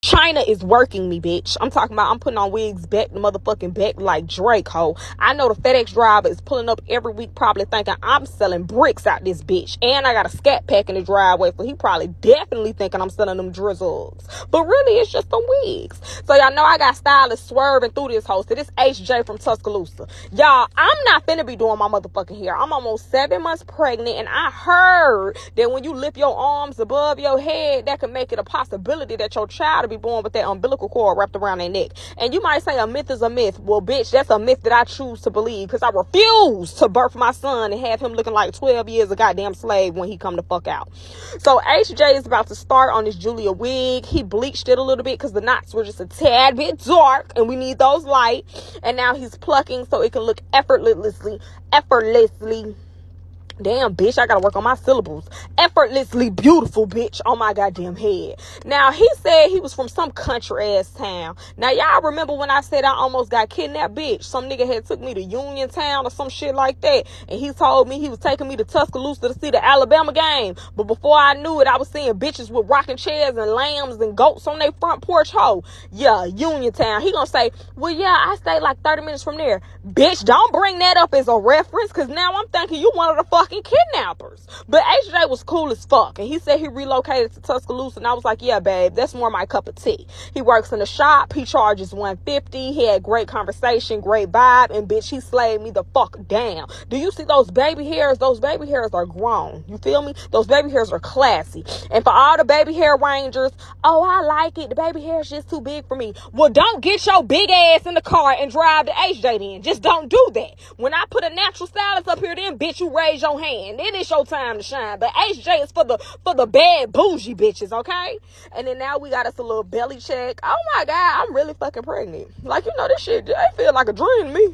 China is working me, bitch. I'm talking about I'm putting on wigs back the motherfucking back like Drake, ho. I know the FedEx driver is pulling up every week, probably thinking I'm selling bricks out this bitch. And I got a scat pack in the driveway, so he probably definitely thinking I'm selling them drizzles. But really, it's just some wigs. So y'all know I got stylists swerving through this host. This HJ from Tuscaloosa. Y'all, I'm not finna be doing my motherfucking hair. I'm almost seven months pregnant, and I heard that when you lift your arms above your head, that can make it a possibility that your child be born with that umbilical cord wrapped around their neck. And you might say a myth is a myth. Well, bitch, that's a myth that I choose to believe because I refuse to birth my son and have him looking like 12 years a goddamn slave when he come to fuck out. So HJ is about to start on this Julia wig. He bleached it a little bit because the knots were just a tad bit dark and we need those light. And now he's plucking so it can look effortlessly, effortlessly Damn, bitch, I gotta work on my syllables. Effortlessly beautiful, bitch, on my goddamn head. Now, he said he was from some country ass town. Now, y'all remember when I said I almost got kidnapped, bitch? Some nigga had took me to Uniontown or some shit like that. And he told me he was taking me to Tuscaloosa to see the Alabama game. But before I knew it, I was seeing bitches with rocking chairs and lambs and goats on their front porch. Ho, yeah, Uniontown. He gonna say, well, yeah, I stayed like 30 minutes from there. Bitch, don't bring that up as a reference, cause now I'm thinking you one of the fuck fucking kidnappers. But HJ was cool as fuck. And he said he relocated to Tuscaloosa. And I was like, yeah, babe, that's more my cup of tea. He works in a shop. He charges 150. He had great conversation, great vibe. And bitch, he slayed me the fuck down. Do you see those baby hairs? Those baby hairs are grown. You feel me? Those baby hairs are classy. And for all the baby hair rangers, oh, I like it. The baby hair is just too big for me. Well, don't get your big ass in the car and drive to HJ then. Just don't do that. When I put a natural stylist up here, then bitch, you raise hand. It is your time to shine. But HJ is for the for the bad bougie bitches, okay? And then now we got us a little belly check. Oh my god, I'm really fucking pregnant. Like you know this shit, I feel like a dream to me.